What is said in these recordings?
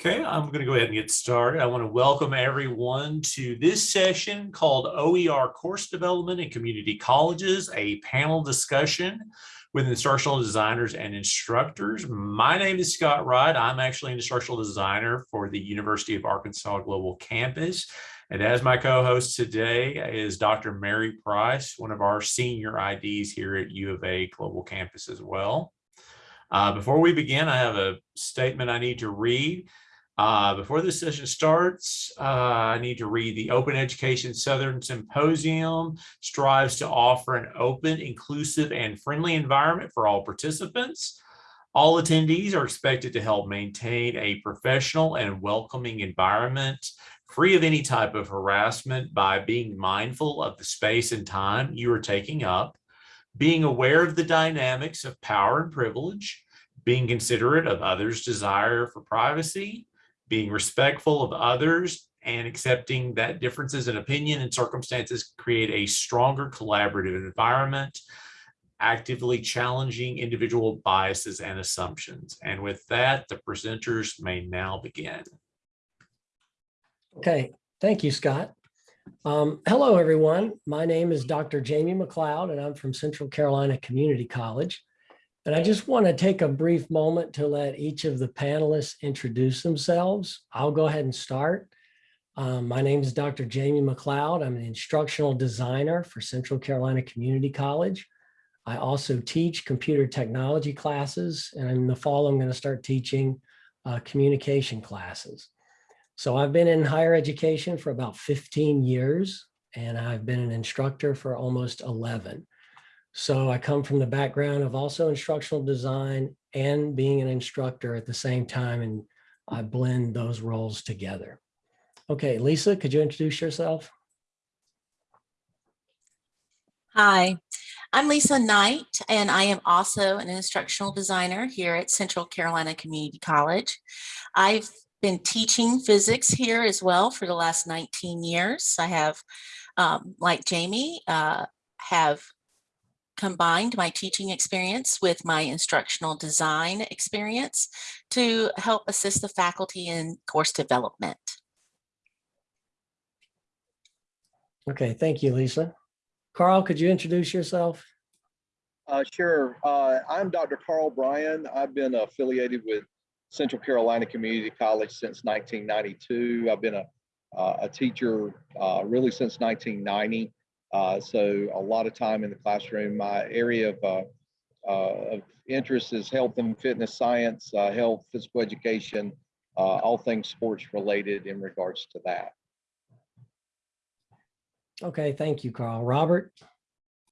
Okay, I'm going to go ahead and get started. I want to welcome everyone to this session called OER Course Development in Community Colleges, a panel discussion with instructional designers and instructors. My name is Scott Wright. I'm actually an instructional designer for the University of Arkansas Global Campus. And as my co-host today is Dr. Mary Price, one of our senior IDs here at U of A Global Campus as well. Uh, before we begin, I have a statement I need to read. Uh, before this session starts, uh, I need to read the Open Education Southern Symposium strives to offer an open, inclusive, and friendly environment for all participants. All attendees are expected to help maintain a professional and welcoming environment free of any type of harassment by being mindful of the space and time you are taking up, being aware of the dynamics of power and privilege, being considerate of others' desire for privacy, being respectful of others and accepting that differences in opinion and circumstances create a stronger collaborative environment, actively challenging individual biases and assumptions. And with that, the presenters may now begin. Okay, thank you, Scott. Um, hello, everyone. My name is Dr. Jamie McLeod, and I'm from Central Carolina Community College. And I just want to take a brief moment to let each of the panelists introduce themselves. I'll go ahead and start. Um, my name is Dr. Jamie McLeod. I'm an instructional designer for Central Carolina Community College. I also teach computer technology classes, and in the fall, I'm going to start teaching uh, communication classes. So I've been in higher education for about 15 years, and I've been an instructor for almost 11. So I come from the background of also instructional design and being an instructor at the same time, and I blend those roles together. Okay, Lisa, could you introduce yourself? Hi, I'm Lisa Knight, and I am also an instructional designer here at Central Carolina Community College. I've been teaching physics here as well for the last 19 years. I have, um, like Jamie, uh, have combined my teaching experience with my instructional design experience to help assist the faculty in course development. Okay, thank you, Lisa. Carl, could you introduce yourself? Uh, sure. Uh, I'm Dr. Carl Bryan. I've been affiliated with Central Carolina Community College since 1992. I've been a, uh, a teacher uh, really since 1990. Uh, so a lot of time in the classroom. My area of, uh, uh, of interest is health and fitness science, uh, health, physical education, all things sports related in regards to that. Okay, thank you, Carl. Robert?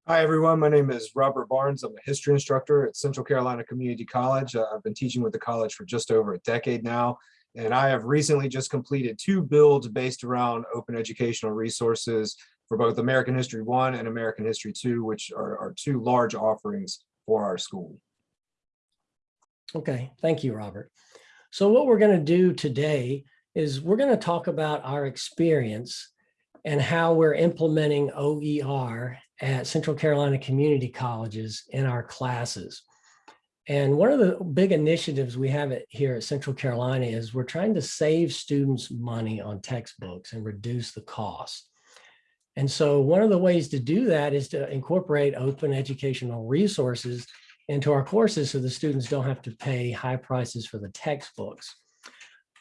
Hi, everyone. My name is Robert Barnes. I'm a history instructor at Central Carolina Community College. Uh, I've been teaching with the college for just over a decade now, and I have recently just completed two builds based around open educational resources for both American History 1 and American History 2, which are, are two large offerings for our school. Okay, thank you, Robert. So what we're going to do today is we're going to talk about our experience and how we're implementing OER at Central Carolina Community Colleges in our classes. And one of the big initiatives we have here at Central Carolina is we're trying to save students money on textbooks and reduce the cost. And so one of the ways to do that is to incorporate open educational resources into our courses so the students don't have to pay high prices for the textbooks.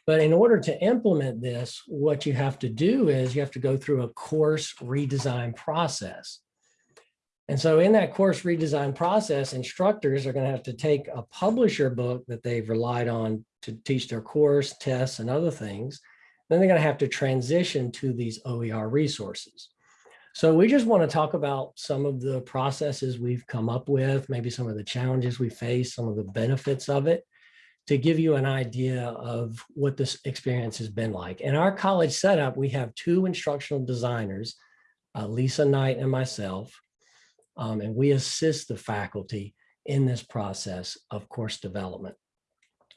But in order to implement this, what you have to do is you have to go through a course redesign process. And so in that course redesign process, instructors are going to have to take a publisher book that they've relied on to teach their course, tests, and other things. Then they're going to have to transition to these OER resources. So we just want to talk about some of the processes we've come up with, maybe some of the challenges we face, some of the benefits of it to give you an idea of what this experience has been like. In our college setup, we have two instructional designers, uh, Lisa Knight and myself, um, and we assist the faculty in this process of course development.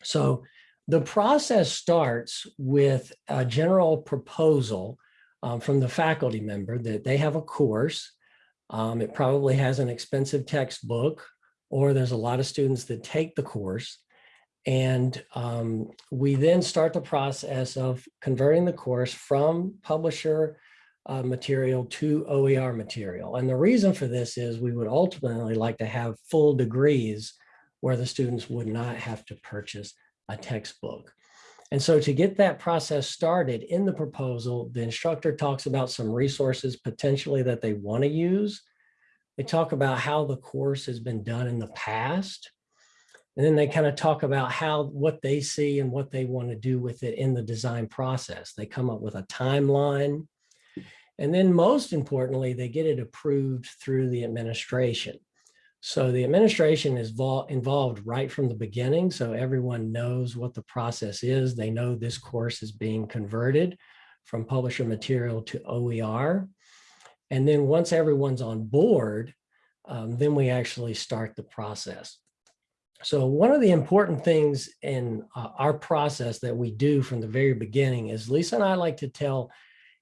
So the process starts with a general proposal um, from the faculty member that they have a course. Um, it probably has an expensive textbook, or there's a lot of students that take the course And um, we then start the process of converting the course from publisher uh, material to OER material. And the reason for this is we would ultimately like to have full degrees where the students would not have to purchase a textbook. And so to get that process started in the proposal, the instructor talks about some resources potentially that they want to use. They talk about how the course has been done in the past. And then they kind of talk about how, what they see and what they want to do with it in the design process. They come up with a timeline. And then most importantly, they get it approved through the administration. So the administration is involved right from the beginning. So everyone knows what the process is. They know this course is being converted from publisher material to OER. And then once everyone's on board, um, then we actually start the process. So one of the important things in uh, our process that we do from the very beginning is Lisa and I like to tell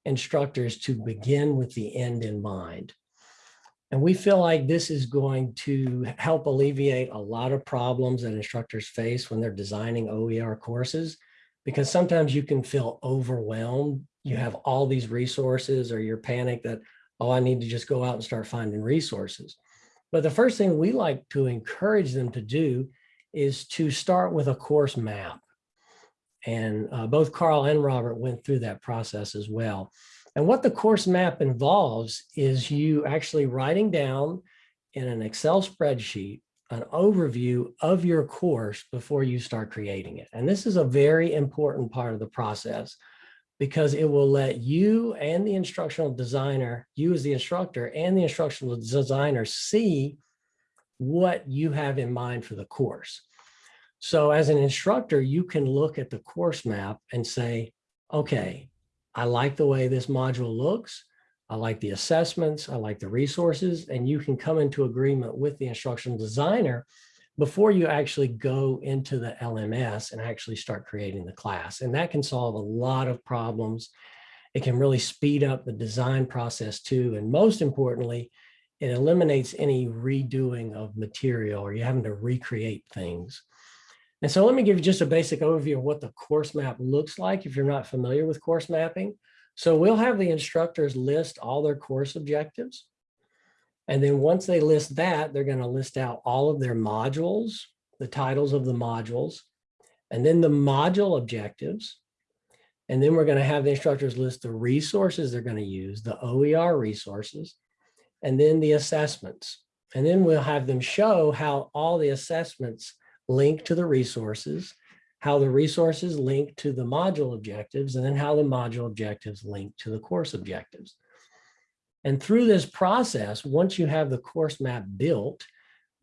instructors to begin with the end in mind. And we feel like this is going to help alleviate a lot of problems that instructors face when they're designing OER courses, because sometimes you can feel overwhelmed. You have all these resources or you're panicked that, oh, I need to just go out and start finding resources. But the first thing we like to encourage them to do is to start with a course map. And uh, both Carl and Robert went through that process as well. And what the course map involves is you actually writing down in an Excel spreadsheet an overview of your course before you start creating it. And this is a very important part of the process because it will let you and the instructional designer, you as the instructor and the instructional designer see what you have in mind for the course. So as an instructor, you can look at the course map and say, okay, I like the way this module looks. I like the assessments. I like the resources. And you can come into agreement with the instructional designer before you actually go into the LMS and actually start creating the class. And that can solve a lot of problems. It can really speed up the design process too. And most importantly, it eliminates any redoing of material or you having to recreate things. And so let me give you just a basic overview of what the course map looks like if you're not familiar with course mapping. So we'll have the instructors list all their course objectives. And then once they list that, they're going to list out all of their modules, the titles of the modules, and then the module objectives. And then we're going to have the instructors list the resources they're going to use, the OER resources, and then the assessments. And then we'll have them show how all the assessments link to the resources, how the resources link to the module objectives, and then how the module objectives link to the course objectives. And through this process, once you have the course map built,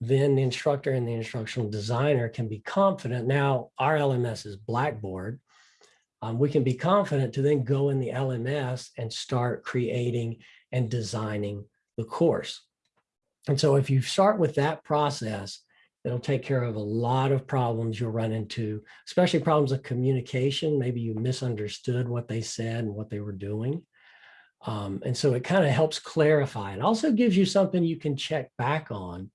then the instructor and the instructional designer can be confident. Now our LMS is Blackboard. Um, we can be confident to then go in the LMS and start creating and designing the course. And so if you start with that process, it'll take care of a lot of problems you'll run into, especially problems of communication. Maybe you misunderstood what they said and what they were doing. Um, and so it kind of helps clarify. It also gives you something you can check back on.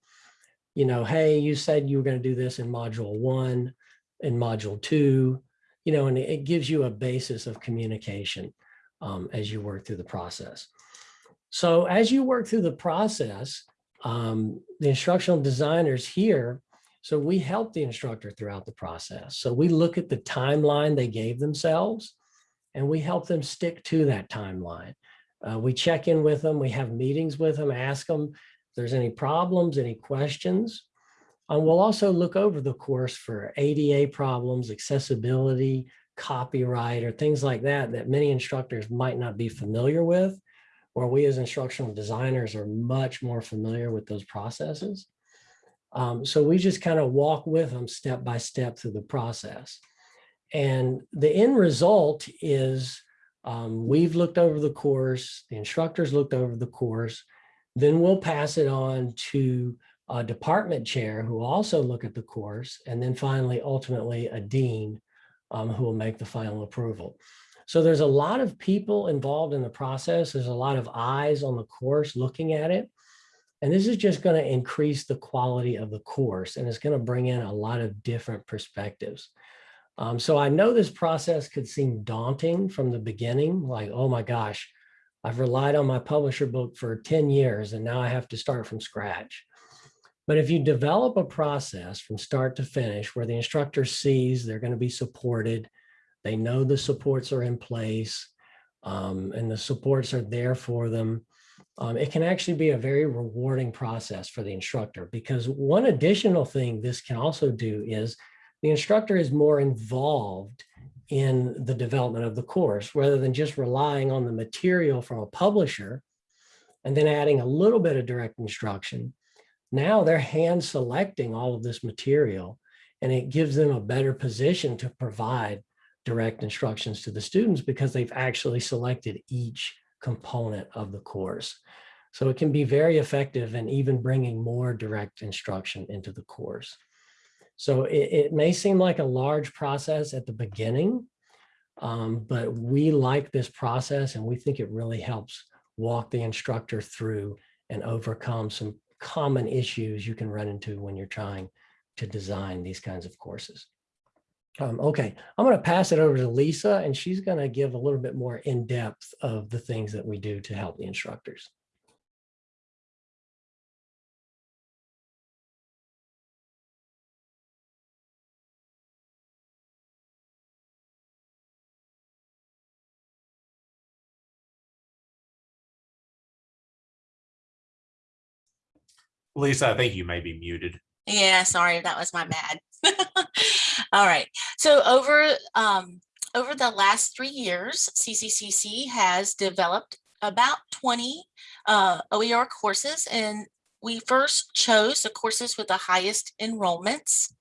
You know, hey, you said you were going to do this in module one, in module two, you know, and it gives you a basis of communication um, as you work through the process. So as you work through the process, um, the instructional designers here, so we help the instructor throughout the process. So we look at the timeline they gave themselves and we help them stick to that timeline. Uh, we check in with them, we have meetings with them, ask them if there's any problems, any questions. And we'll also look over the course for ADA problems, accessibility, copyright, or things like that, that many instructors might not be familiar with, or we as instructional designers are much more familiar with those processes. Um, so we just kind of walk with them step by step through the process. And the end result is um, we've looked over the course, the instructors looked over the course, then we'll pass it on to a department chair who will also look at the course, and then finally, ultimately, a dean um, who will make the final approval. So there's a lot of people involved in the process. There's a lot of eyes on the course looking at it. And this is just going to increase the quality of the course and it's going to bring in a lot of different perspectives. Um, so I know this process could seem daunting from the beginning, like, oh my gosh, I've relied on my publisher book for 10 years and now I have to start from scratch. But if you develop a process from start to finish where the instructor sees they're going to be supported, they know the supports are in place um, and the supports are there for them, um, it can actually be a very rewarding process for the instructor because one additional thing this can also do is the instructor is more involved in the development of the course rather than just relying on the material from a publisher and then adding a little bit of direct instruction. Now they're hand selecting all of this material and it gives them a better position to provide direct instructions to the students because they've actually selected each component of the course. So it can be very effective and even bringing more direct instruction into the course. So it, it may seem like a large process at the beginning, um, but we like this process and we think it really helps walk the instructor through and overcome some common issues you can run into when you're trying to design these kinds of courses. Um, okay, I'm going to pass it over to Lisa and she's going to give a little bit more in depth of the things that we do to help the instructors. Lisa, I think you may be muted. Yeah, sorry, that was my bad. All right, so over um, over the last three years, CCCC has developed about 20 uh, OER courses, and we first chose the courses with the highest enrollments.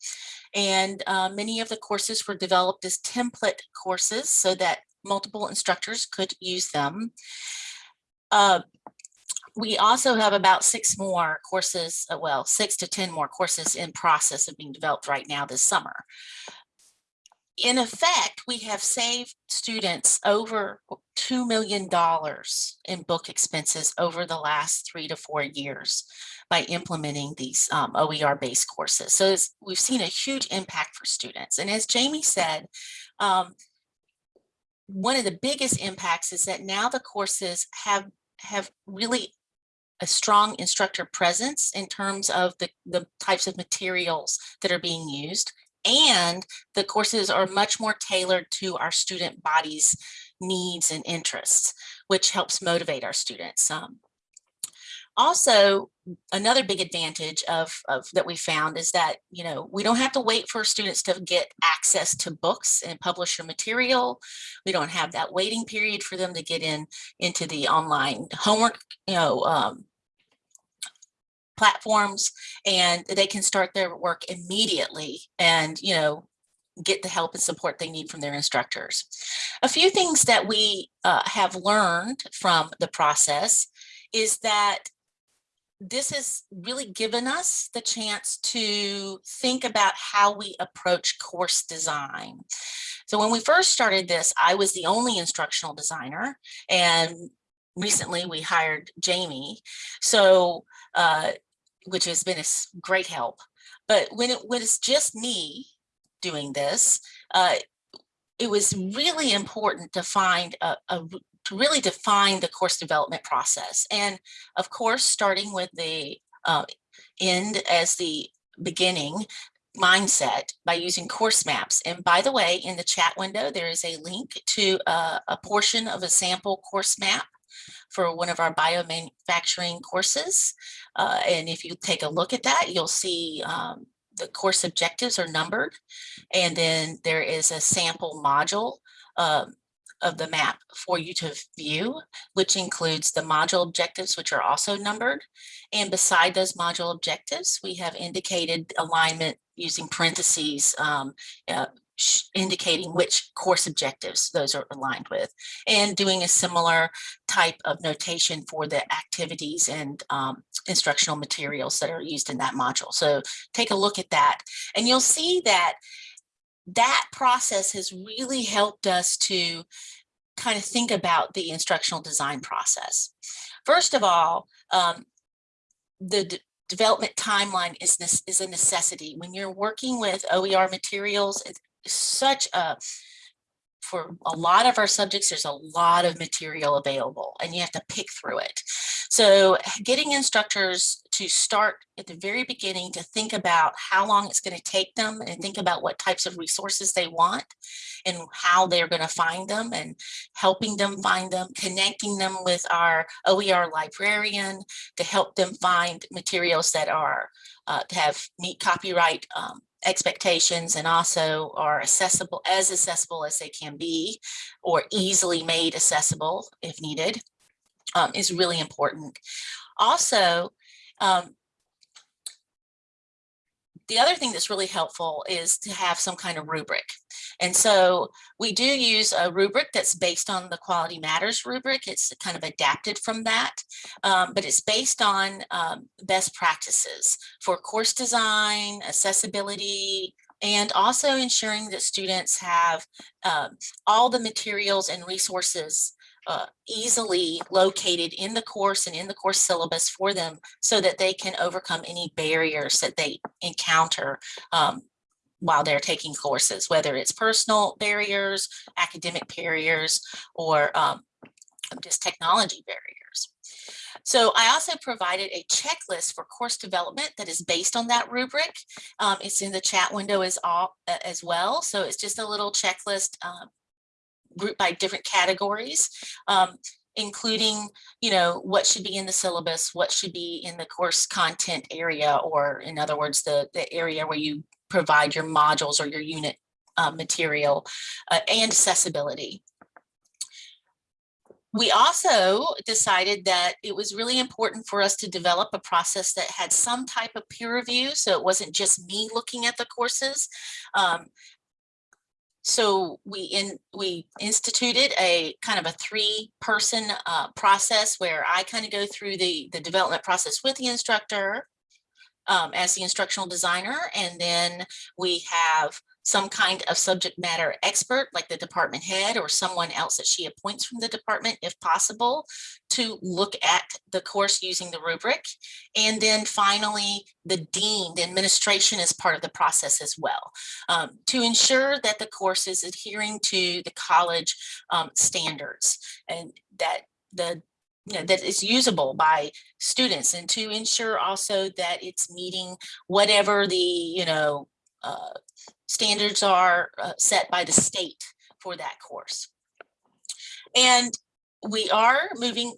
And uh, many of the courses were developed as template courses so that multiple instructors could use them. Uh, we also have about six more courses, uh, well, six to 10 more courses in process of being developed right now this summer. In effect, we have saved students over $2 million in book expenses over the last three to four years by implementing these um, OER-based courses. So we've seen a huge impact for students. And as Jamie said, um, one of the biggest impacts is that now the courses have have really a strong instructor presence in terms of the, the types of materials that are being used. And the courses are much more tailored to our student body's needs and interests, which helps motivate our students. Um, also, another big advantage of, of that we found is that, you know, we don't have to wait for students to get access to books and publisher material. We don't have that waiting period for them to get in into the online homework, you know, um, platforms and they can start their work immediately and, you know, get the help and support they need from their instructors. A few things that we uh, have learned from the process is that this has really given us the chance to think about how we approach course design. So when we first started this, I was the only instructional designer and recently we hired Jamie. So uh, which has been a great help. But when it was just me doing this, uh, it was really important to find a, a, to really define the course development process. And of course, starting with the uh, end as the beginning mindset by using course maps. And by the way, in the chat window, there is a link to uh, a portion of a sample course map for one of our biomanufacturing courses. Uh, and if you take a look at that, you'll see um, the course objectives are numbered. And then there is a sample module um, of the map for you to view, which includes the module objectives, which are also numbered. And beside those module objectives, we have indicated alignment using parentheses um, uh, indicating which course objectives those are aligned with and doing a similar type of notation for the activities and um, instructional materials that are used in that module. So take a look at that and you'll see that that process has really helped us to kind of think about the instructional design process. First of all, um, the development timeline is is a necessity. When you're working with OER materials, it's such a for a lot of our subjects, there's a lot of material available and you have to pick through it. So getting instructors to start at the very beginning to think about how long it's going to take them and think about what types of resources they want and how they're going to find them and helping them find them, connecting them with our OER librarian to help them find materials that are uh, to have meet copyright um, expectations and also are accessible as accessible as they can be or easily made accessible if needed um, is really important. Also, um, the other thing that's really helpful is to have some kind of rubric. And so we do use a rubric that's based on the Quality Matters rubric. It's kind of adapted from that, um, but it's based on um, best practices for course design, accessibility, and also ensuring that students have um, all the materials and resources uh, easily located in the course and in the course syllabus for them so that they can overcome any barriers that they encounter um, while they're taking courses, whether it's personal barriers, academic barriers, or um, just technology barriers. So I also provided a checklist for course development that is based on that rubric. Um, it's in the chat window as, all, uh, as well. So it's just a little checklist um, grouped by different categories, um, including, you know, what should be in the syllabus, what should be in the course content area, or in other words, the, the area where you provide your modules or your unit uh, material uh, and accessibility. We also decided that it was really important for us to develop a process that had some type of peer review. So it wasn't just me looking at the courses. Um, so we in we instituted a kind of a three person uh, process where I kind of go through the the development process with the instructor um, as the instructional designer and then we have some kind of subject matter expert like the department head or someone else that she appoints from the department if possible to look at the course using the rubric. And then finally, the dean, the administration is part of the process as well um, to ensure that the course is adhering to the college um, standards and that the you know, that is usable by students and to ensure also that it's meeting whatever the, you know, uh, standards are uh, set by the state for that course. And we are moving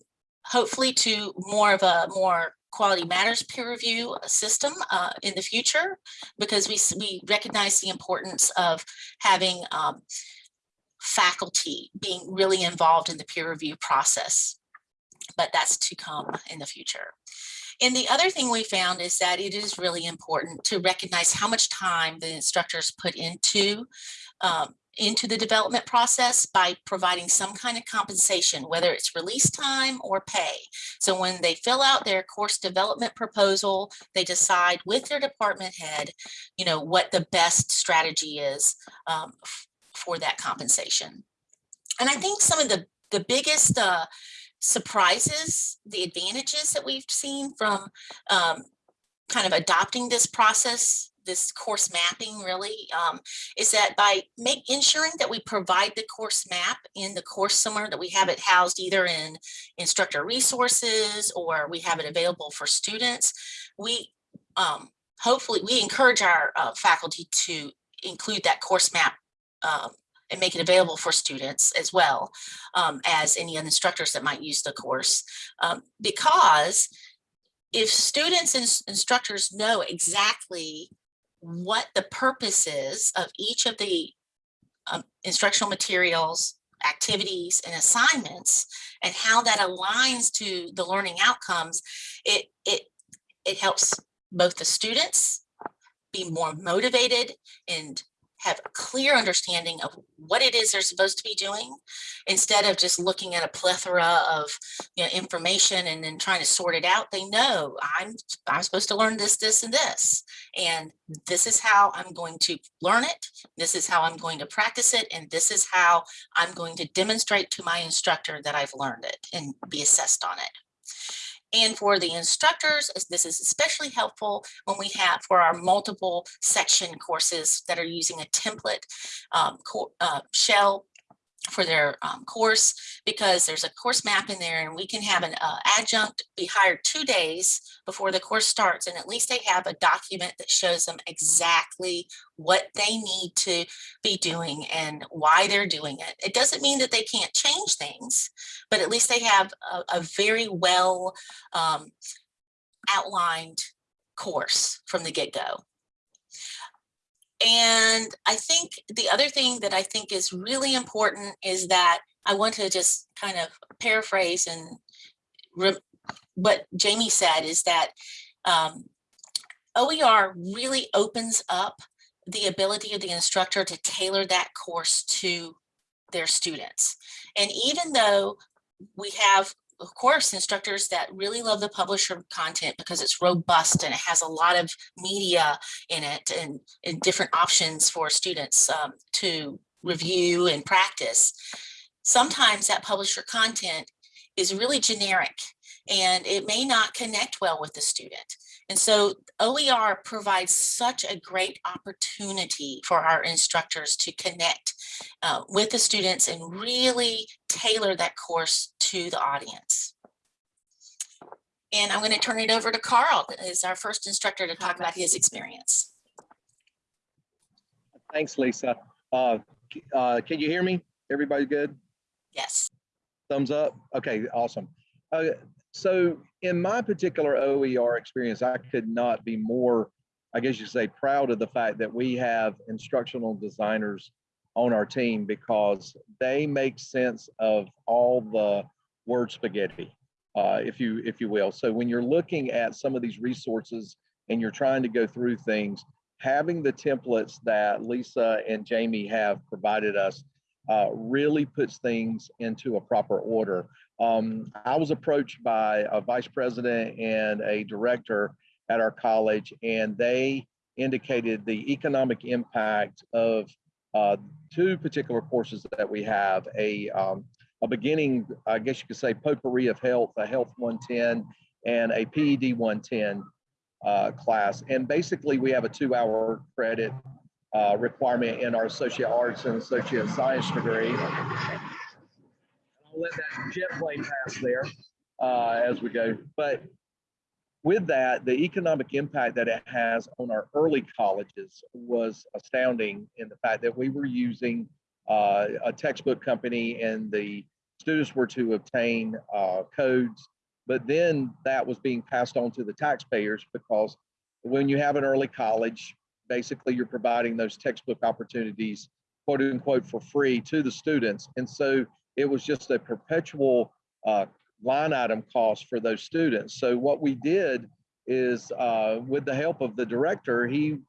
hopefully to more of a more quality matters peer review system uh, in the future because we, we recognize the importance of having um, faculty being really involved in the peer review process. But that's to come in the future. And the other thing we found is that it is really important to recognize how much time the instructors put into um, into the development process by providing some kind of compensation, whether it's release time or pay. So when they fill out their course development proposal, they decide with their department head, you know, what the best strategy is um, for that compensation. And I think some of the, the biggest uh, surprises, the advantages that we've seen from um, kind of adopting this process, this course mapping really, um, is that by make ensuring that we provide the course map in the course somewhere that we have it housed either in instructor resources or we have it available for students, we um, hopefully we encourage our uh, faculty to include that course map um, and make it available for students as well um, as any instructors that might use the course. Um, because if students and instructors know exactly what the purpose is of each of the um, instructional materials, activities and assignments and how that aligns to the learning outcomes, it, it, it helps both the students be more motivated and have a clear understanding of what it is they're supposed to be doing instead of just looking at a plethora of you know, information and then trying to sort it out. They know I'm, I'm supposed to learn this, this, and this. And mm. this is how I'm going to learn it. This is how I'm going to practice it. And this is how I'm going to demonstrate to my instructor that I've learned it and be assessed on it. And for the instructors, this is especially helpful when we have for our multiple section courses that are using a template um, uh, shell for their um, course because there's a course map in there and we can have an uh, adjunct be hired two days before the course starts and at least they have a document that shows them exactly what they need to be doing and why they're doing it. It doesn't mean that they can't change things, but at least they have a, a very well um, outlined course from the get-go. And I think the other thing that I think is really important is that I want to just kind of paraphrase and what Jamie said is that um, OER really opens up the ability of the instructor to tailor that course to their students. And even though we have, of course, instructors that really love the publisher content because it's robust and it has a lot of media in it and, and different options for students um, to review and practice. Sometimes that publisher content is really generic and it may not connect well with the student. And so OER provides such a great opportunity for our instructors to connect uh, with the students and really tailor that course to the audience. And I'm going to turn it over to Carl, as our first instructor to talk about his experience. Thanks, Lisa. Uh, uh, Can you hear me? Everybody good? Yes. Thumbs up? Okay, awesome. Uh, So in my particular OER experience, I could not be more, I guess you say, proud of the fact that we have instructional designers on our team because they make sense of all the word spaghetti, uh, if you, if you will. So when you're looking at some of these resources and you're trying to go through things, having the templates that Lisa and Jamie have provided us uh, really puts things into a proper order. Um, I was approached by a vice president and a director at our college, and they indicated the economic impact of uh, two particular courses that we have a, um, a beginning, I guess you could say, potpourri of health, a health 110, and a PED 110 uh, class. And basically, we have a two hour credit uh, requirement in our associate arts and associate science degree. Let that jet plane pass there uh, as we go. But with that, the economic impact that it has on our early colleges was astounding in the fact that we were using uh, a textbook company and the students were to obtain uh, codes, but then that was being passed on to the taxpayers because when you have an early college, basically you're providing those textbook opportunities, quote unquote, for free to the students. And so it was just a perpetual uh, line item cost for those students. So what we did is, uh, with the help of the director, he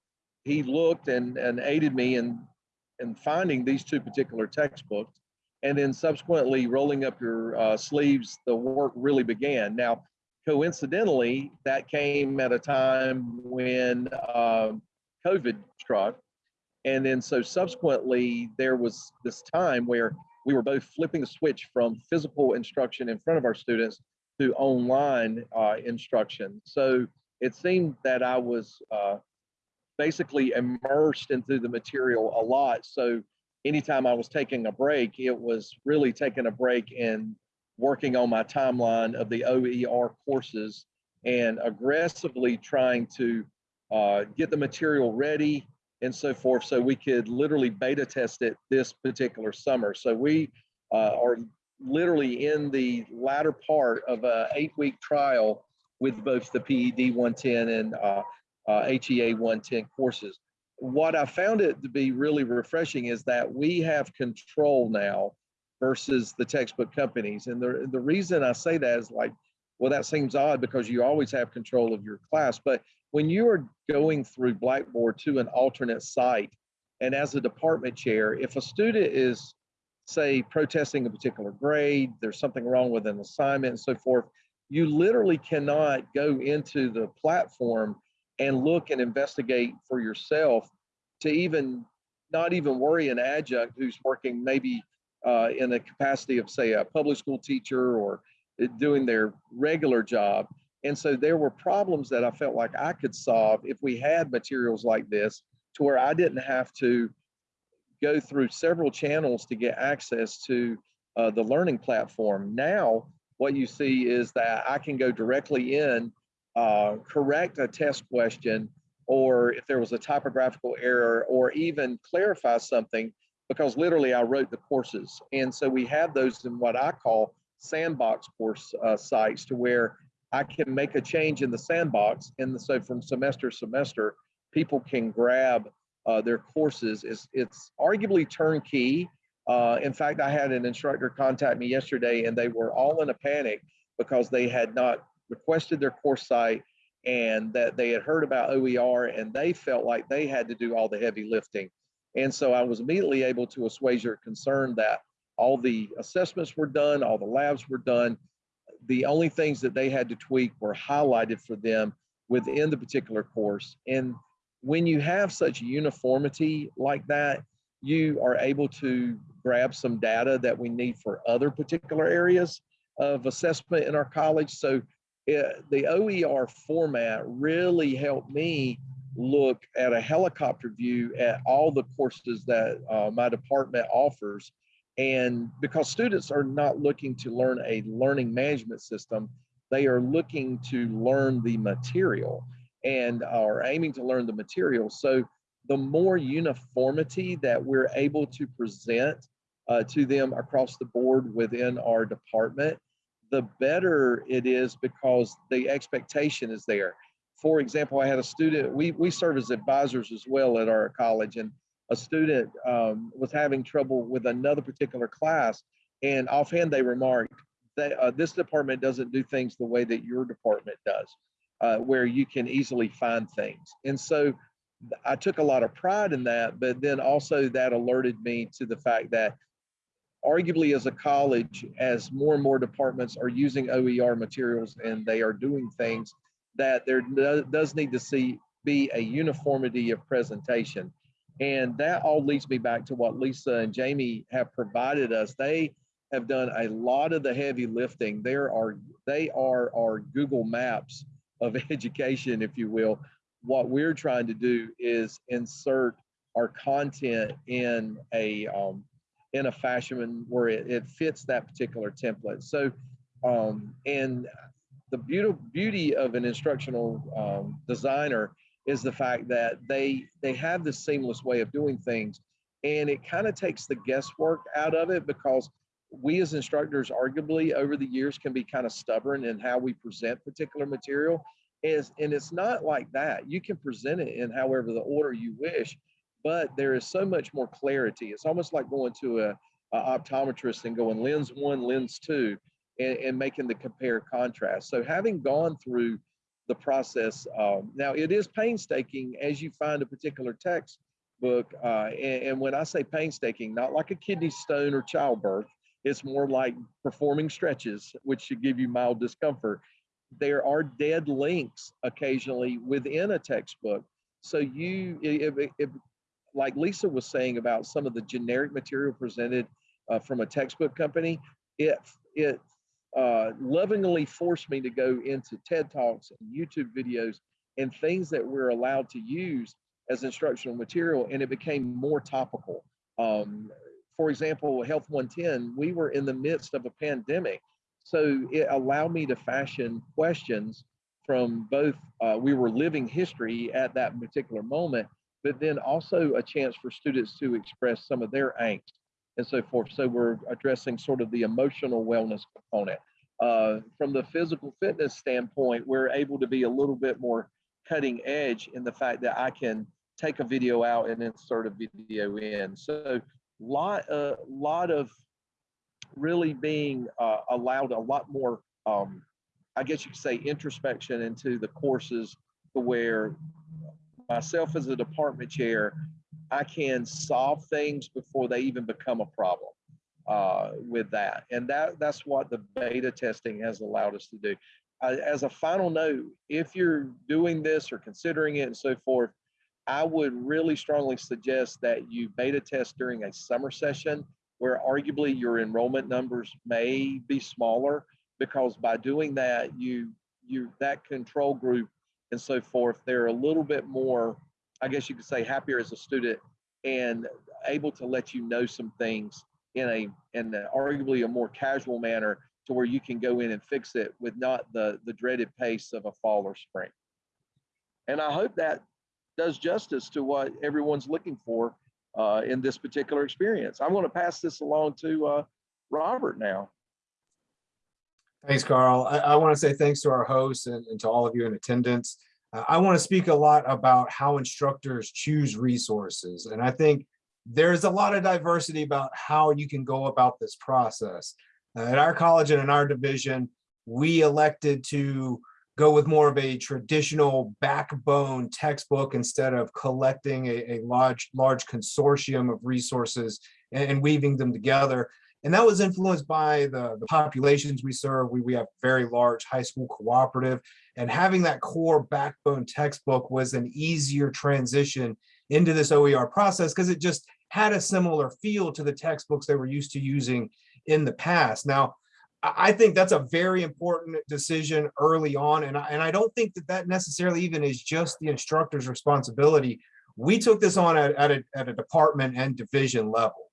he looked and, and aided me in in finding these two particular textbooks, and then subsequently rolling up your uh, sleeves, the work really began. Now, coincidentally, that came at a time when uh, COVID struck, and then so subsequently there was this time where we were both flipping the switch from physical instruction in front of our students to online uh, instruction. So it seemed that I was uh, basically immersed into the material a lot. So anytime I was taking a break, it was really taking a break and working on my timeline of the OER courses and aggressively trying to uh, get the material ready and so forth so we could literally beta test it this particular summer. So we uh, are literally in the latter part of a eight week trial with both the PED 110 and uh, uh, HEA 110 courses. What I found it to be really refreshing is that we have control now versus the textbook companies. And the, the reason I say that is like, well, that seems odd because you always have control of your class. But when you are going through Blackboard to an alternate site, and as a department chair, if a student is, say, protesting a particular grade, there's something wrong with an assignment and so forth, you literally cannot go into the platform and look and investigate for yourself to even not even worry an adjunct who's working maybe uh, in the capacity of say a public school teacher or uh, doing their regular job. And so there were problems that I felt like I could solve if we had materials like this to where I didn't have to go through several channels to get access to uh, the learning platform. Now, what you see is that I can go directly in, uh, correct a test question, or if there was a typographical error, or even clarify something, because literally I wrote the courses. And so we have those in what I call sandbox course uh, sites to where I can make a change in the sandbox. And so from semester to semester, people can grab uh, their courses. It's, it's arguably turnkey. Uh, in fact, I had an instructor contact me yesterday and they were all in a panic because they had not requested their course site and that they had heard about OER and they felt like they had to do all the heavy lifting. And so I was immediately able to assuage their concern that all the assessments were done, all the labs were done. The only things that they had to tweak were highlighted for them within the particular course. And when you have such uniformity like that, you are able to grab some data that we need for other particular areas of assessment in our college. So it, the OER format really helped me look at a helicopter view at all the courses that uh, my department offers. And because students are not looking to learn a learning management system, they are looking to learn the material and are aiming to learn the material. So the more uniformity that we're able to present uh, to them across the board within our department, the better it is because the expectation is there. For example, I had a student, we, we serve as advisors as well at our college, and a student um, was having trouble with another particular class. And offhand, they remarked that uh, this department doesn't do things the way that your department does, uh, where you can easily find things. And so I took a lot of pride in that, but then also that alerted me to the fact that arguably as a college, as more and more departments are using OER materials and they are doing things, that there does need to see be a uniformity of presentation. And that all leads me back to what Lisa and Jamie have provided us. They have done a lot of the heavy lifting. There are they are our Google Maps of education, if you will. What we're trying to do is insert our content in a um, in a fashion where it, it fits that particular template. So, um, and the beauty beauty of an instructional um, designer is the fact that they they have this seamless way of doing things, and it kind of takes the guesswork out of it because we as instructors arguably over the years can be kind of stubborn in how we present particular material is and it's not like that you can present it in however the order you wish but there is so much more clarity. It's almost like going to a, a optometrist and going lens one, lens two, and, and, making the compare contrast. So having gone through the process, um, now it is painstaking as you find a particular textbook. Uh, and, and when I say painstaking, not like a kidney stone or childbirth, it's more like performing stretches, which should give you mild discomfort. There are dead links occasionally within a textbook. So you, if, if like Lisa was saying about some of the generic material presented uh, from a textbook company, it it uh, lovingly forced me to go into TED Talks and YouTube videos and things that we're allowed to use as instructional material, and it became more topical. Um, for example, Health 110, we were in the midst of a pandemic, so it allowed me to fashion questions from both, uh, we were living history at that particular moment, but then also a chance for students to express some of their angst and so forth. So we're addressing sort of the emotional wellness component. Uh, from the physical fitness standpoint, we're able to be a little bit more cutting edge in the fact that I can take a video out and insert a video in. So lot, a uh, lot of really being uh, allowed a lot more, um, I guess you could say, introspection into the courses where myself as a department chair, I can solve things before they even become a problem uh, with that. And that that's what the beta testing has allowed us to do. Uh, as a final note, if you're doing this or considering it and so forth, I would really strongly suggest that you beta test during a summer session where arguably your enrollment numbers may be smaller because by doing that, you, you, that control group and so forth, they're a little bit more, I guess you could say happier as a student and able to let you know some things in a, in a arguably a more casual manner to where you can go in and fix it with not the, the dreaded pace of a fall or spring. And I hope that does justice to what everyone's looking for uh, in this particular experience. I'm going to pass this along to uh, Robert now. Thanks, Carl. I, I want to say thanks to our hosts and, and to all of you in attendance. Uh, I want to speak a lot about how instructors choose resources. And I think there's a lot of diversity about how you can go about this process. Uh, at our college and in our division, we elected to go with more of a traditional backbone textbook instead of collecting a, a large, large consortium of resources and, and weaving them together. And that was influenced by the, the populations we serve. We, we have very large high school cooperative and having that core backbone textbook was an easier transition into this OER process because it just had a similar feel to the textbooks they were used to using in the past. Now, I think that's a very important decision early on. And I, and I don't think that that necessarily even is just the instructor's responsibility. We took this on at, at, a, at a department and division level.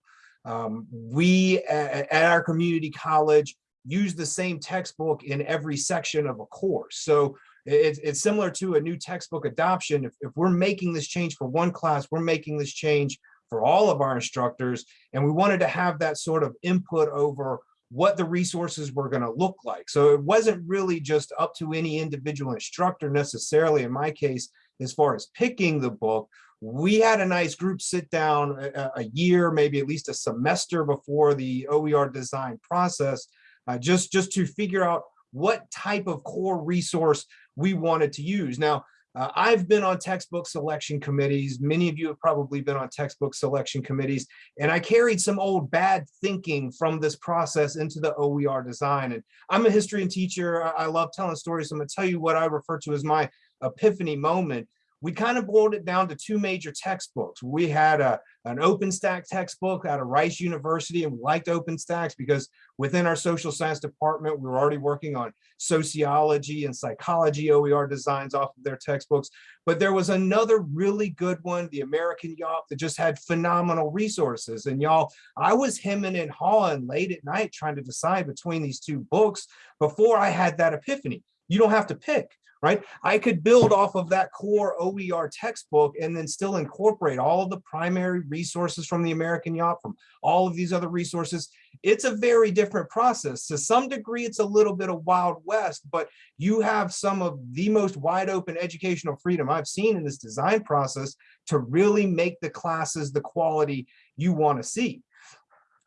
Um, we at, at our community college use the same textbook in every section of a course. So it's, it's similar to a new textbook adoption. If, if we're making this change for one class, we're making this change for all of our instructors. And we wanted to have that sort of input over what the resources were going to look like. So it wasn't really just up to any individual instructor necessarily, in my case, as far as picking the book. We had a nice group sit down a, a year, maybe at least a semester before the OER design process, uh, just, just to figure out what type of core resource we wanted to use. Now, uh, I've been on textbook selection committees. Many of you have probably been on textbook selection committees, and I carried some old bad thinking from this process into the OER design. And I'm a historian teacher. I love telling stories. So I'm gonna tell you what I refer to as my epiphany moment we kind of boiled it down to two major textbooks. We had a, an OpenStax textbook out of Rice University, and we liked OpenStax because within our social science department, we were already working on sociology and psychology OER designs off of their textbooks. But there was another really good one, the American YAWP, that just had phenomenal resources. And y'all, I was hemming and hawing late at night trying to decide between these two books before I had that epiphany. You don't have to pick right? I could build off of that core OER textbook and then still incorporate all of the primary resources from the American YAWP, from all of these other resources. It's a very different process. To some degree, it's a little bit of Wild West, but you have some of the most wide open educational freedom I've seen in this design process to really make the classes the quality you want to see.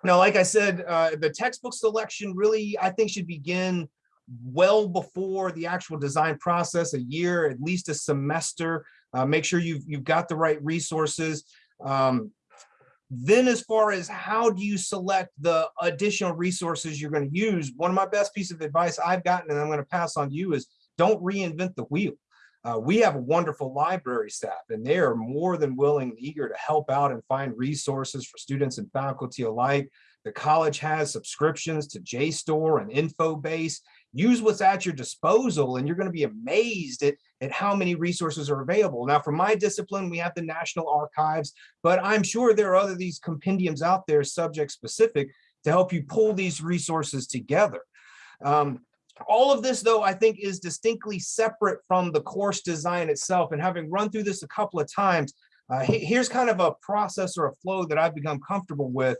Now, like I said, uh, the textbook selection really, I think, should begin well before the actual design process, a year, at least a semester. Uh, make sure you've, you've got the right resources. Um, then as far as how do you select the additional resources you're going to use, one of my best piece of advice I've gotten and I'm going to pass on to you is don't reinvent the wheel. Uh, we have a wonderful library staff and they are more than willing and eager to help out and find resources for students and faculty alike. The college has subscriptions to JSTOR and InfoBase use what's at your disposal and you're going to be amazed at, at how many resources are available. Now, for my discipline, we have the National Archives, but I'm sure there are other these compendiums out there subject specific to help you pull these resources together. Um, all of this, though, I think is distinctly separate from the course design itself. And having run through this a couple of times, uh, here's kind of a process or a flow that I've become comfortable with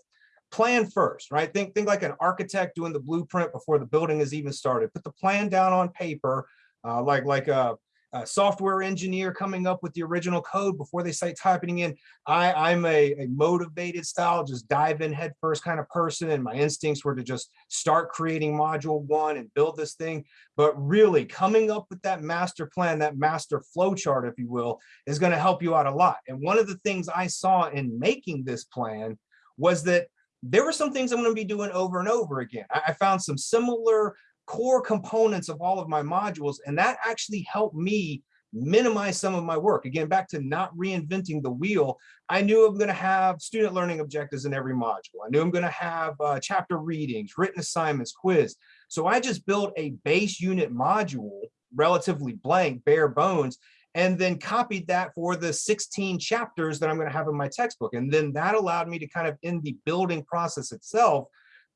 plan first, right? Think, think like an architect doing the blueprint before the building is even started. Put the plan down on paper, uh, like, like a, a, software engineer coming up with the original code before they start typing in. I, I'm a, a motivated style, just dive in head first kind of person. And my instincts were to just start creating module one and build this thing. But really coming up with that master plan, that master flow chart, if you will, is going to help you out a lot. And one of the things I saw in making this plan was that there were some things I'm going to be doing over and over again. I, I found some similar core components of all of my modules, and that actually helped me minimize some of my work. Again, back to not reinventing the wheel. I knew I'm gonna have student learning objectives in every module. I knew I'm gonna have uh, chapter readings, written assignments, quiz. So I just built a base unit module, relatively blank, bare bones, and then copied that for the 16 chapters that I'm going to have in my textbook. And then that allowed me to kind of in the building process itself,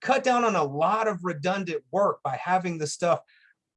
cut down on a lot of redundant work by having the stuff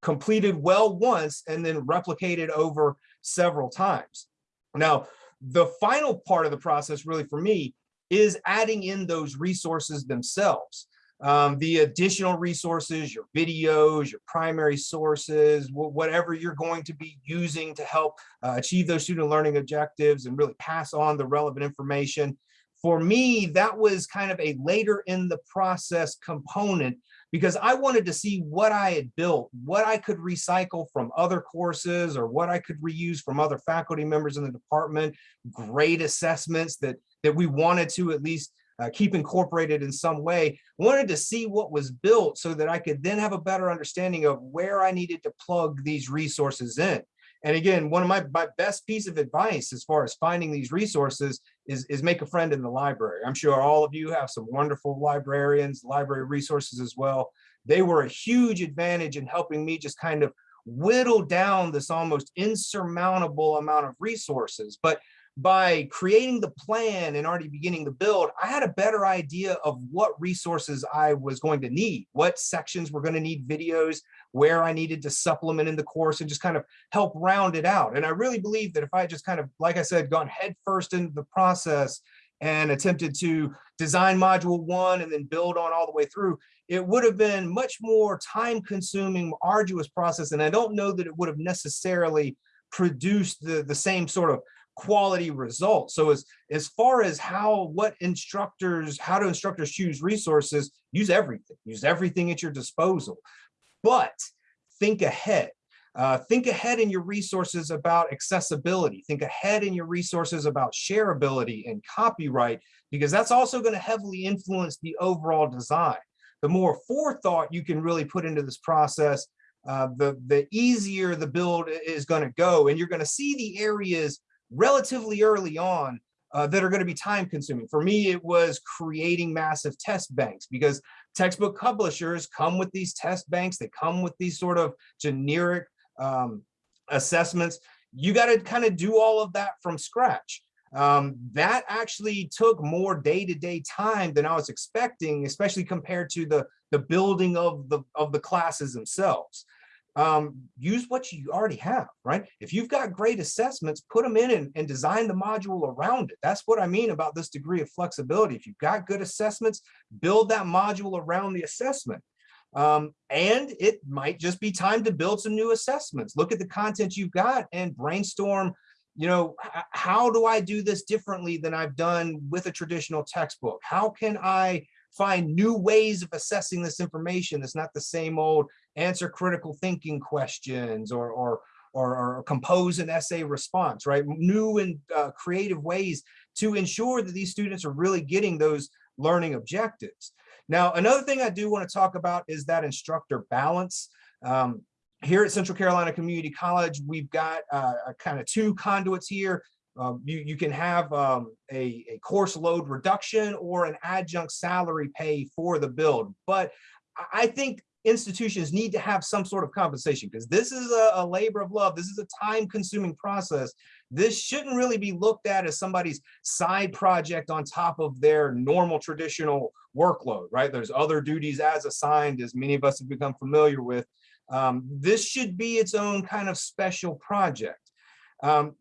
completed well once and then replicated over several times. Now, the final part of the process really for me is adding in those resources themselves um, the additional resources, your videos, your primary sources, whatever you're going to be using to help uh, achieve those student learning objectives and really pass on the relevant information. For me, that was kind of a later in the process component because I wanted to see what I had built, what I could recycle from other courses or what I could reuse from other faculty members in the department, grade assessments that, that we wanted to at least uh, keep incorporated in some way, wanted to see what was built so that I could then have a better understanding of where I needed to plug these resources in. And again, one of my, my best piece of advice as far as finding these resources is, is make a friend in the library. I'm sure all of you have some wonderful librarians, library resources as well. They were a huge advantage in helping me just kind of whittle down this almost insurmountable amount of resources. But by creating the plan and already beginning the build, I had a better idea of what resources I was going to need, what sections were going to need videos, where I needed to supplement in the course and just kind of help round it out. And I really believe that if I just kind of, like I said, gone headfirst into the process and attempted to design module one and then build on all the way through, it would have been much more time consuming, arduous process. And I don't know that it would have necessarily produced the, the same sort of quality results. So as, as far as how, what instructors, how do instructors choose resources, use everything, use everything at your disposal, but think ahead. Uh, think ahead in your resources about accessibility. Think ahead in your resources about shareability and copyright, because that's also going to heavily influence the overall design. The more forethought you can really put into this process, uh, the, the easier the build is going to go. And you're going to see the areas relatively early on uh, that are going to be time consuming. For me, it was creating massive test banks because textbook publishers come with these test banks. They come with these sort of generic um, assessments. You got to kind of do all of that from scratch. Um, that actually took more day-to-day -day time than I was expecting, especially compared to the, the building of the, of the classes themselves um, use what you already have, right? If you've got great assessments, put them in and, and, design the module around it. That's what I mean about this degree of flexibility. If you've got good assessments, build that module around the assessment. Um, and it might just be time to build some new assessments. Look at the content you've got and brainstorm, you know, how do I do this differently than I've done with a traditional textbook? How can I find new ways of assessing this information that's not the same old answer critical thinking questions or, or, or, or compose an essay response, right? New and uh, creative ways to ensure that these students are really getting those learning objectives. Now, another thing I do want to talk about is that instructor balance. Um, here at Central Carolina Community College, we've got uh, kind of two conduits here. Um, you, you can have um, a, a course load reduction or an adjunct salary pay for the build. But I think institutions need to have some sort of compensation because this is a, a, labor of love. This is a time consuming process. This shouldn't really be looked at as somebody's side project on top of their normal traditional workload, right? There's other duties as assigned, as many of us have become familiar with. Um, this should be its own kind of special project. Um,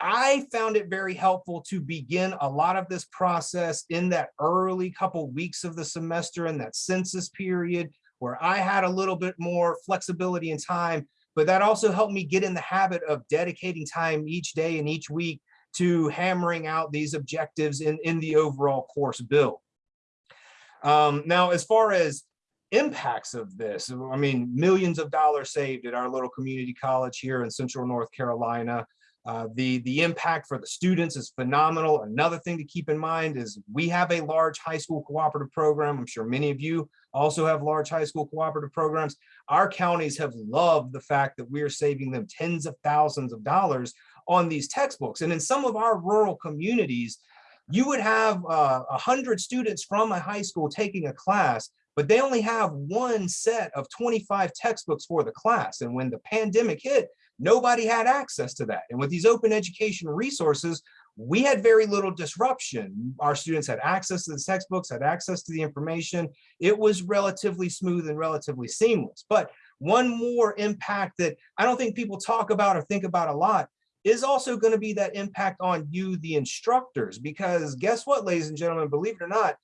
I found it very helpful to begin a lot of this process in that early couple weeks of the semester and that census period where I had a little bit more flexibility in time, but that also helped me get in the habit of dedicating time each day and each week to hammering out these objectives in, in the overall course build. Um, now, as far as impacts of this, I mean, millions of dollars saved at our little community college here in Central North Carolina. Uh, the, the impact for the students is phenomenal. Another thing to keep in mind is we have a large high school cooperative program. I'm sure many of you also have large high school cooperative programs. Our counties have loved the fact that we are saving them tens of thousands of dollars on these textbooks. And in some of our rural communities, you would have uh, a hundred students from a high school taking a class, but they only have one set of 25 textbooks for the class. And when the pandemic hit, nobody had access to that. And with these open education resources, we had very little disruption. Our students had access to the textbooks, had access to the information. It was relatively smooth and relatively seamless. But one more impact that I don't think people talk about or think about a lot is also going to be that impact on you, the instructors, because guess what, ladies and gentlemen, believe it or not,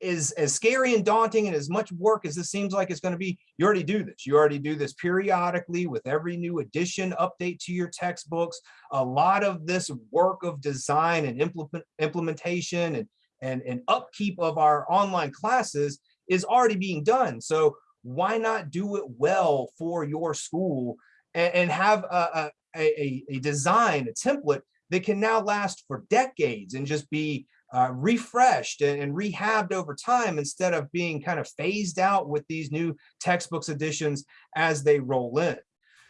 is as scary and daunting and as much work as this seems like it's going to be, you already do this. You already do this periodically with every new addition, update to your textbooks. A lot of this work of design and implement, implementation and, and, and upkeep of our online classes is already being done. So why not do it well for your school and, and have a, a, a, a design, a template that can now last for decades and just be uh, refreshed and, and rehabbed over time instead of being kind of phased out with these new textbooks editions as they roll in.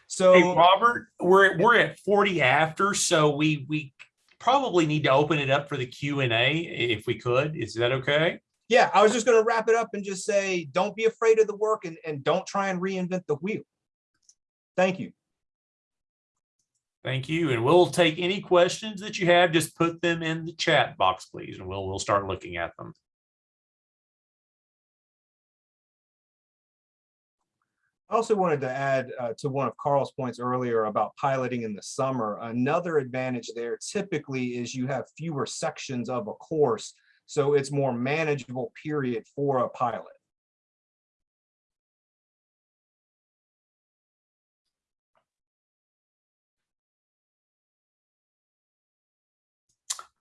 So Hey, Robert, we're, we're at 40 after, so we, we probably need to open it up for the Q and A if we could. Is that okay? yeah, I was just going to wrap it up and just say, don't be afraid of the work and, and don't try and reinvent the wheel. Thank you. Thank you. And we'll take any questions that you have, just put them in the chat box, please, and we'll, we'll start looking at them. I also wanted to add uh, to one of Carl's points earlier about piloting in the summer. Another advantage there typically is you have fewer sections of a course, so it's more manageable period for a pilot.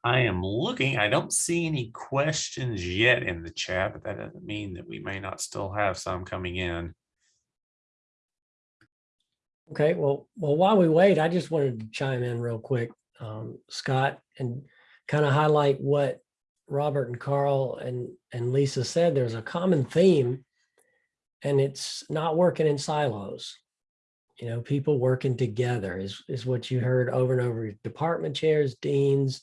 I am looking, I don't see any questions yet in the chat, but that doesn't mean that we may not still have some coming in. Okay, well, well, while we wait, I just wanted to chime in real quick, um, Scott, and kind of highlight what Robert and Carl and, and Lisa said. There's a common theme and it's not working in silos. You know, people working together is, is what you heard over and over. Department chairs, deans,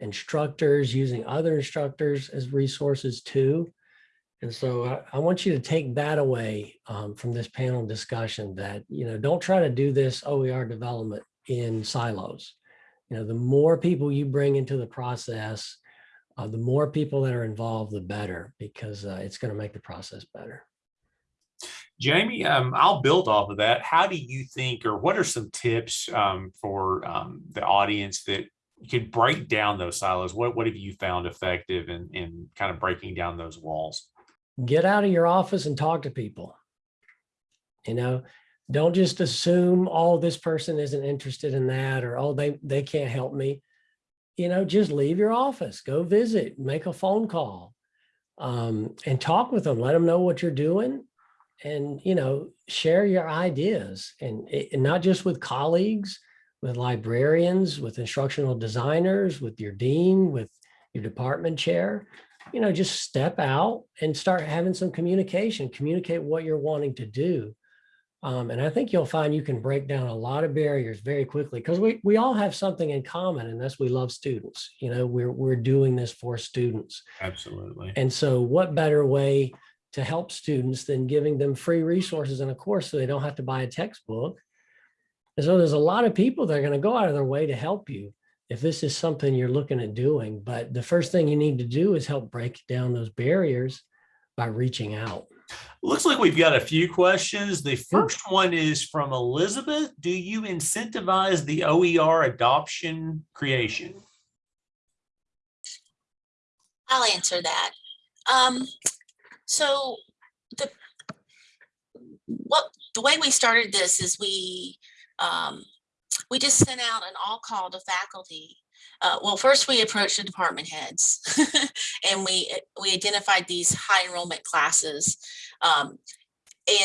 instructors using other instructors as resources too. And so I, I want you to take that away um, from this panel discussion that, you know, don't try to do this OER development in silos. You know, the more people you bring into the process, uh, the more people that are involved, the better, because uh, it's going to make the process better. Jamie, um, I'll build off of that. How do you think, or what are some tips um, for um, the audience that could break down those silos? What, what have you found effective in, in kind of breaking down those walls? Get out of your office and talk to people. You know, don't just assume, oh, this person isn't interested in that, or oh, they, they can't help me. You know, just leave your office, go visit, make a phone call, um, and talk with them. Let them know what you're doing and, you know, share your ideas and, and not just with colleagues, with librarians, with instructional designers, with your dean, with your department chair, you know, just step out and start having some communication, communicate what you're wanting to do. Um, and I think you'll find you can break down a lot of barriers very quickly because we, we all have something in common and that's we love students. You know, we're, we're doing this for students. Absolutely. And so what better way to help students than giving them free resources in a course so they don't have to buy a textbook. And so there's a lot of people that are going to go out of their way to help you if this is something you're looking at doing. But the first thing you need to do is help break down those barriers by reaching out. Looks like we've got a few questions. The first one is from Elizabeth. Do you incentivize the OER adoption creation? I'll answer that. Um, so the what the way we started this is we um, we just sent out an all call to faculty. Uh, well, first we approached the department heads and we we identified these high enrollment classes um,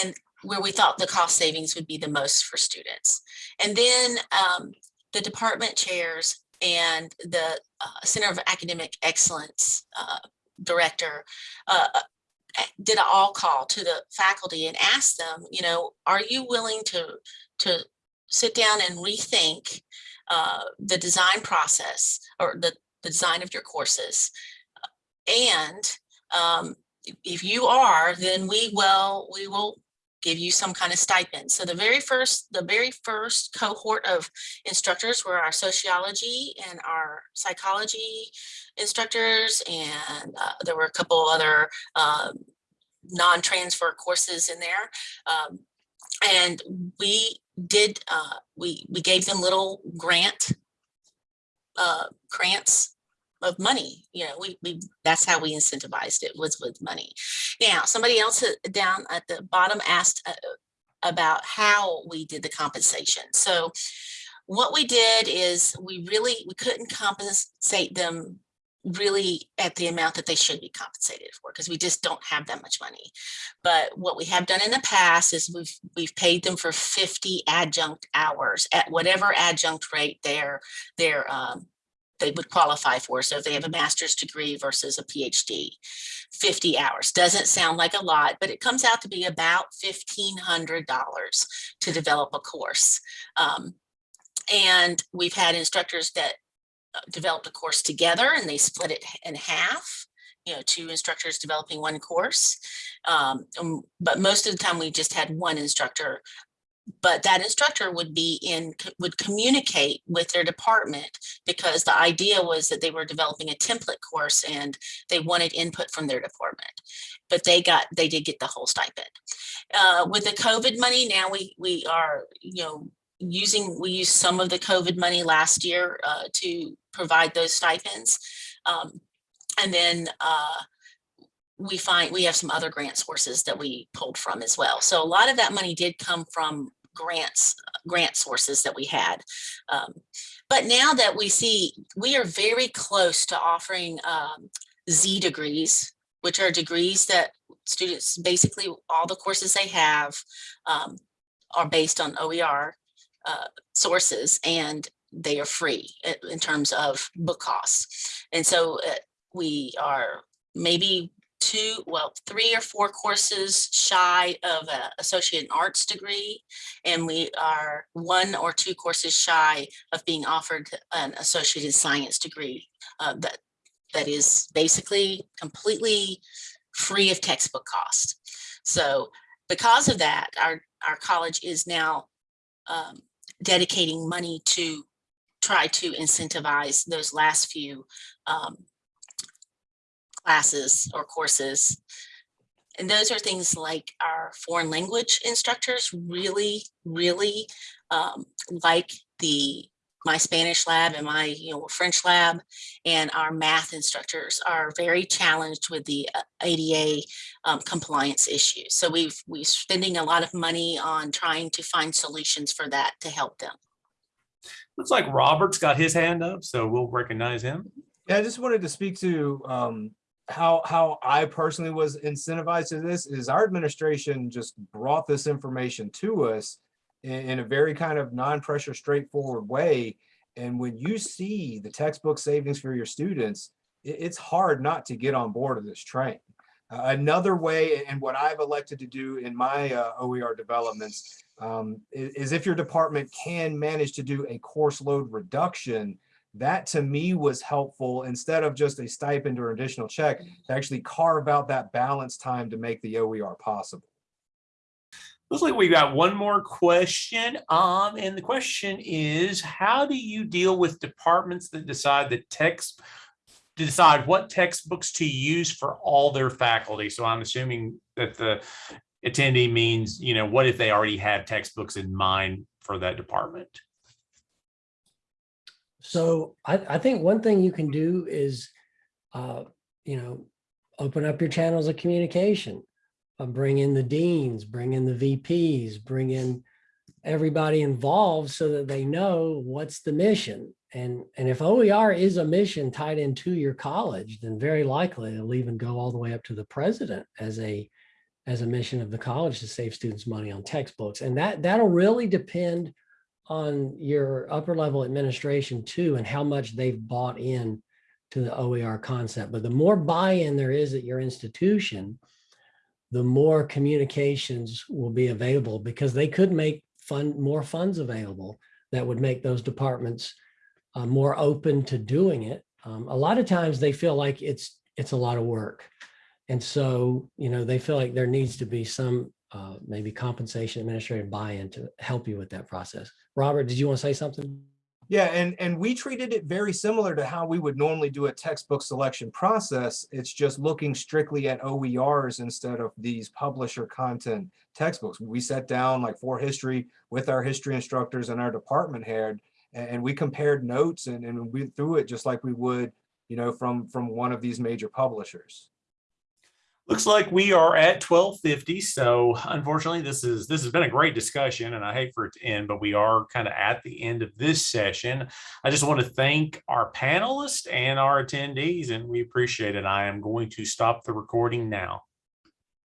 and where we thought the cost savings would be the most for students. And then um, the department chairs and the uh, Center of Academic Excellence uh, Director uh, uh, did an all call to the faculty and asked them, you know, are you willing to, to sit down and rethink uh, the design process or the, the design of your courses? And um, if- you are, then we will, we will give you some kind of stipend. So the very first, the very first cohort of instructors were our sociology and our psychology instructors. And uh, there were a couple other um, non-transfer courses in there. Um, and we did, uh, we, we gave them little grant uh, grants of money. You know, we, we, that's how we incentivized it was with money. Now, somebody else uh, down at the bottom asked uh, about how we did the compensation. So what we did is we really, we couldn't compensate them really at the amount that they should be compensated for because we just don't have that much money. But what we have done in the past is we've we've paid them for 50 adjunct hours at whatever adjunct rate they're they're um, they would qualify for. So if they have a master's degree versus a PhD, 50 hours doesn't sound like a lot, but it comes out to be about $1,500 to develop a course. Um, and we've had instructors that developed a course together and they split it in half you know, two instructors developing one course. Um, um, but most of the time we just had one instructor. But that instructor would be in, would communicate with their department because the idea was that they were developing a template course and they wanted input from their department. But they got, they did get the whole stipend. Uh, with the COVID money, now we, we are, you know, using, we used some of the COVID money last year uh, to provide those stipends. Um, and then uh, we find we have some other grant sources that we pulled from as well. So a lot of that money did come from grants, grant sources that we had. Um, but now that we see, we are very close to offering um, Z degrees, which are degrees that students, basically all the courses they have um, are based on OER uh, sources and they are free in terms of book costs. And so uh, we are maybe two, well, three or four courses shy of an associate in arts degree. And we are one or two courses shy of being offered an associate in science degree uh, that that is basically completely free of textbook cost. So because of that, our, our college is now um, dedicating money to try to incentivize those last few um, classes or courses. And those are things like our foreign language instructors really, really um, like the my Spanish lab and my you know French lab and our math instructors are very challenged with the uh, ADA um, compliance issues. So we've we're spending a lot of money on trying to find solutions for that to help them. Looks like Robert's got his hand up, so we'll recognize him. Yeah, I just wanted to speak to um, how how I personally was incentivized to this is our administration just brought this information to us in, in a very kind of non-pressure, straightforward way. And when you see the textbook savings for your students, it- it's hard not to get on board of this train. Uh, another way, and what I've elected to do in my uh, OER developments, um, is, is if your department can manage to do a course load reduction, that to me was helpful instead of just a stipend or additional check to actually carve out that balance time to make the OER possible. Looks like we got one more question. Um, and the question is, how do you deal with departments that decide that text decide what textbooks to use for all their faculty? So I'm assuming that the attendee means, you know, what if they already have textbooks in mind for that department? So I, I think one thing you can do is, uh, you know, open up your channels of communication. Uh, bring in the deans, bring in the VPs, bring in everybody involved so that they know what's the mission. And, and if OER is a mission tied into your college, then very likely it'll even go all the way up to the president as a, as a mission of the college to save students money on textbooks. And that, that'll really depend on your upper level administration too, and how much they've bought in to the OER concept. But the more buy-in there is at your institution, the more communications will be available because they could make fund, more funds available that would make those departments uh, more open to doing it. Um, a lot of times they feel like it's, it's a lot of work. And so, you know, they feel like there needs to be some uh, maybe compensation administrative buy-in to help you with that process. Robert, did you want to say something? Yeah, and, and we treated it very similar to how we would normally do a textbook selection process. It's just looking strictly at OERs instead of these publisher content textbooks. We sat down like for history with our history instructors and our department head, and, we compared notes and, and we threw it just like we would, you know, from, from one of these major publishers. Looks like we are at twelve fifty. So unfortunately, this is, this has been a great discussion and I hate for it to end, but we are kind of at the end of this session. I just want to thank our panelists and our attendees and we appreciate it. I am going to stop the recording now.